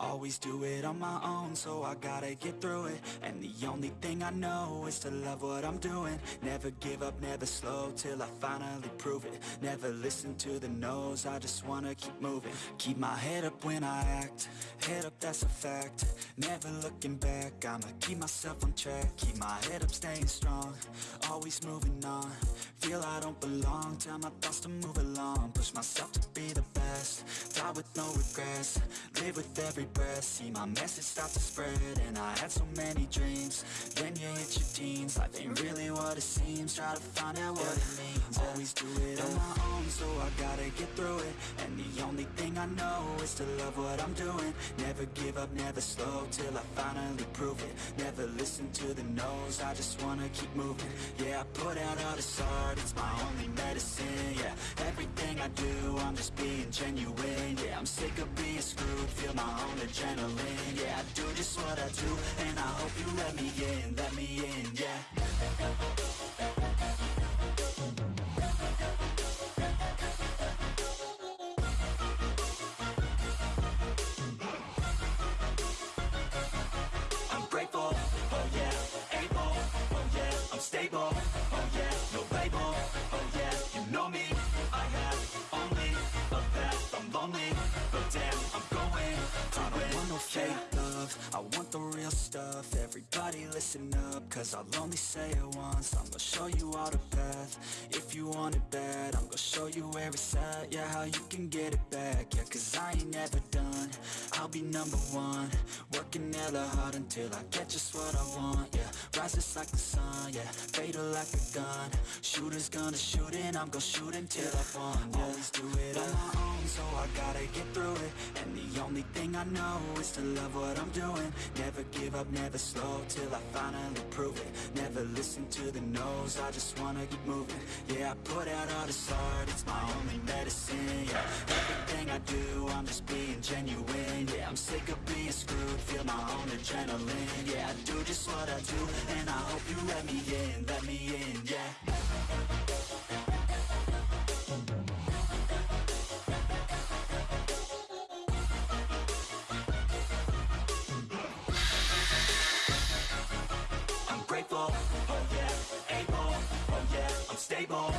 Always do it on my own, so I gotta get through it. And the only thing I know is to love what I'm doing. Never give up, never slow, till I finally prove it. Never listen to the no's, I just wanna keep moving. Keep my head up when I act, head up that's a fact. Never looking back, I'ma keep myself on track. Keep my head up, staying strong, always moving on. Feel I don't belong, tell my thoughts to move along. Push myself to be the best, die with no regrets Live with every breath, see my message start to spread And I had so many dreams, then you hit your teens Life ain't really what it seems, try to find out what it means. Always do it on my own, so I gotta get through it. And the only thing I know is to love what I'm doing. Never give up, never slow, till I finally prove it. Never listen to the no's, I just wanna keep moving. Yeah, I put out all this art, it's my only medicine, yeah Everything I do, I'm just being genuine, yeah I'm sick of being screwed, feel my own adrenaline. Yeah, I do just what I do, and I hope you let me in, let me in, yeah. I'm oh oh I want the real stuff, everybody listen up, cause I'll only say it once, I'm gonna show you all the path, if you want it bad, I'm gonna show you where it's at, yeah, how you can get it back, yeah, cause I ain't never done, I'll be number one, working hella hard until I get just what I want, yeah, rises like the sun, yeah, fatal like a gun, shooters gonna shoot and I'm gonna shoot until I won, yeah. always do it on my own, so I gotta get through it, and the only thing I know is to love what I'm doing, never give up, never slow, till I finally prove it, never listen to the no's, I just wanna keep moving, yeah, I put out all this art, it's my only medicine, yeah, everything I do, I'm just being genuine, yeah, I'm sick of being screwed, feel my own adrenaline, yeah, I do just what I do, and I hope you let me in, stable,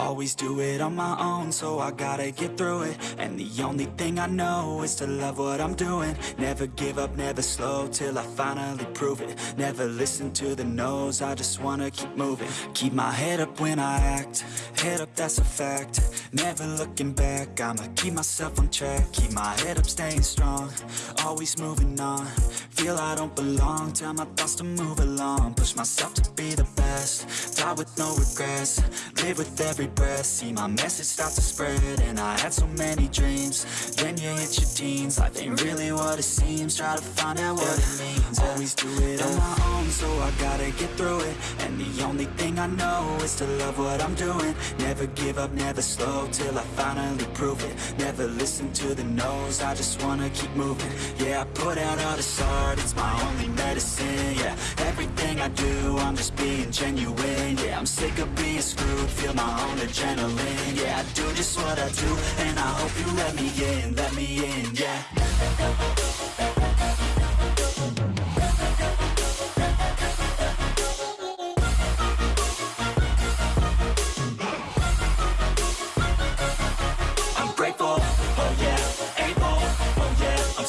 Always do it on my own, so I gotta get through it. And the only thing I know is to love what I'm doing. Never give up, never slow, till I finally prove it. Never listen to the no's, I just wanna keep moving. Keep my head up when I act, head up that's a fact Never looking back, I'ma keep myself on track Keep my head up, staying strong, always moving on. Feel I don't belong, tell my thoughts to move along. Push myself to be the best, die with no regrets Live with every breath, see my message start to spread And I had so many dreams, then you hit your teens Life ain't really what it seems, try to find out what it means Always do it on my own, so I gotta get through it. And the only thing I know is to love what I'm doing. Never give up, never slow, till I finally prove it. Never listen to the no's, I just wanna keep moving. Yeah, I put out all this art, it's my only medicine, yeah. Everything I do, I'm just being genuine, yeah. I'm sick of being screwed, feel my own adrenaline Yeah, I do just what I do, and I hope you let me in, let me in, yeah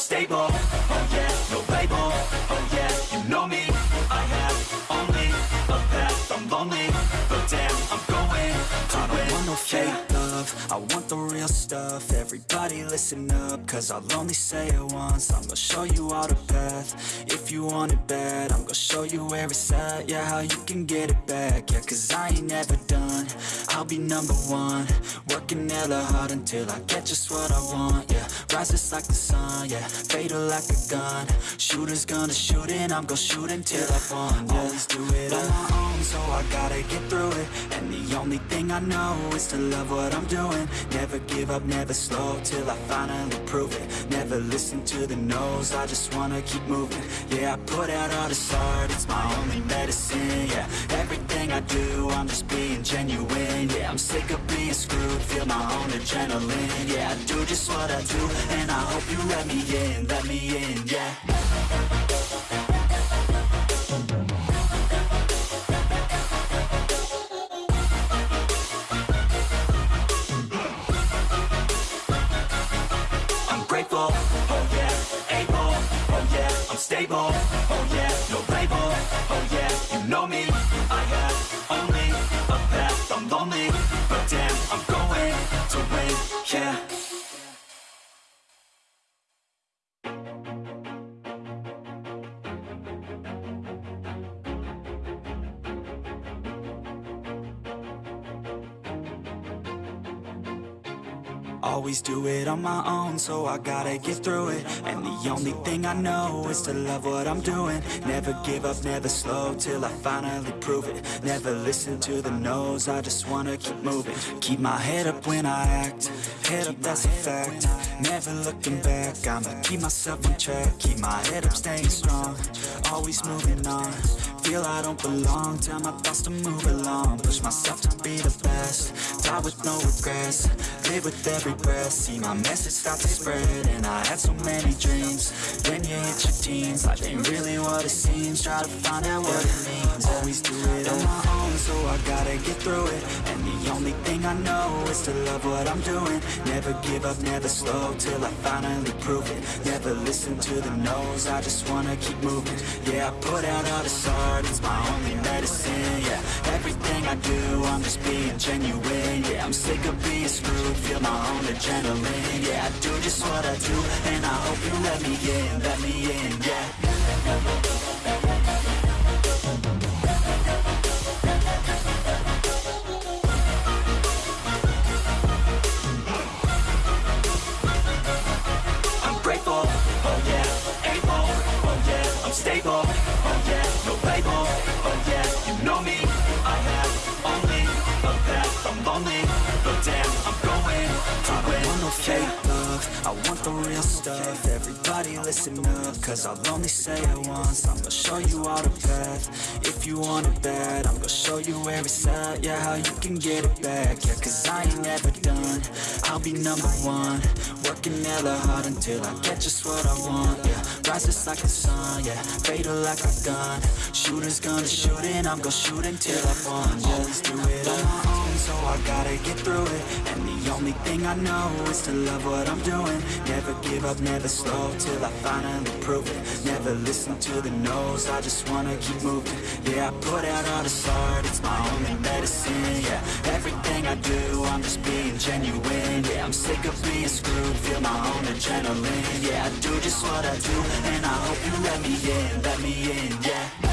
stable, oh yeah, no label, oh yeah, you know me, I have only a path, I'm lonely, but damn, I'm going to I don't want no fake love, I want the real stuff. Everybody listen up, cause I'll only say it once. I'm gonna show you all the path, if you want it bad I'm gonna show you where it's at, yeah, how you can get it back. Yeah, cause I ain't never done, I'll be number one. Working hella hard until I get just what I want, yeah Rises like the sun, yeah Fatal like a gun. Shooters gonna shoot and I'm gonna shoot until I fall yeah. Always do it on my own, so I gotta get through it. And the only thing I know is to love what I'm doing Never give up, never slow, till I finally prove it. Never listen to the no's, I just wanna keep moving. Yeah, I put out all this art, it's my only medicine, yeah Everything I do, I'm just being genuine, yeah I'm sick of being screwed, feel my own adrenaline, yeah I do just what I do, and I hope you let me in, let me in, yeah Always do it on my own, so I gotta get through it. And the only thing I know is to love what I'm doing. Never give up, never slow, till I finally prove it. Never listen to the no's, I just wanna keep moving. Keep my head up when I act, head up that's a fact. Never looking back, I'ma keep myself on track Keep my head up, staying strong, always moving on. Feel I don't belong, tell my thoughts to move along. Push myself to be the best, die with no regrets. Live with every breath, see my message start to spread And I had so many dreams, then you hit your teens. Life ain't really what it seems, try to find out what it means. Always do it on my own, so I gotta get through it. And the only thing I know is to love what I'm doing. Never give up, never slow, till I finally prove it. Never listen to the no's, I just wanna keep moving. Yeah, I put out all this art, it's my only medicine Yeah, everything I do, I'm just being genuine Yeah, I'm sick of being screwed, feel my own adrenaline. Yeah, I do just what I do, and I fake love, I want the real stuff, everybody listen up, cause I'll only say it once, I'm gonna show you all the path, if you want it bad, I'm gonna show you where it's at, yeah, how you can get it back, yeah, cause I ain't never done, I'll be number one, working hella hard until I get just what I want, yeah, rises like the sun, yeah, fatal like a gun, shooters gonna shoot and I'm gonna shoot until I fall, yeah, always do it on my own, so I gotta get through it, and the only thing I know is to love what I'm doing, never give up, never slow, till I finally prove it, never listen to the no's, I just wanna keep moving, yeah, I put out all this art, it's my only medicine, yeah, everything I do, I'm just being genuine, yeah, I'm sick of being screwed, feel my own adrenaline, yeah, I do just what I do, and I hope you let me in, let me in, yeah